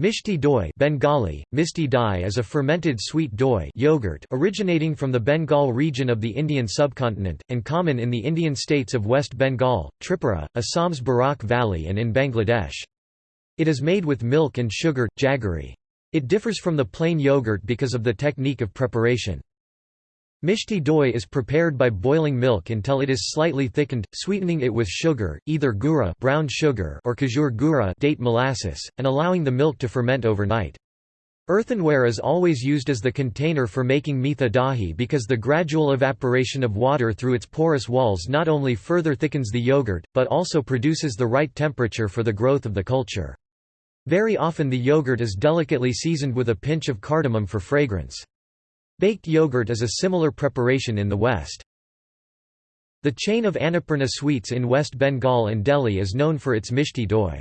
Mishti doi Bengali, Misti dai is a fermented sweet doi yogurt originating from the Bengal region of the Indian subcontinent, and common in the Indian states of West Bengal, Tripura, Assam's Barak Valley and in Bangladesh. It is made with milk and sugar, jaggery. It differs from the plain yogurt because of the technique of preparation. Mishti doi is prepared by boiling milk until it is slightly thickened, sweetening it with sugar, either gura brown sugar or khejur gura date molasses, and allowing the milk to ferment overnight. Earthenware is always used as the container for making mitha dahi because the gradual evaporation of water through its porous walls not only further thickens the yogurt, but also produces the right temperature for the growth of the culture. Very often the yogurt is delicately seasoned with a pinch of cardamom for fragrance. Baked yogurt is a similar preparation in the West. The chain of Annapurna sweets in West Bengal and Delhi is known for its mishti doi.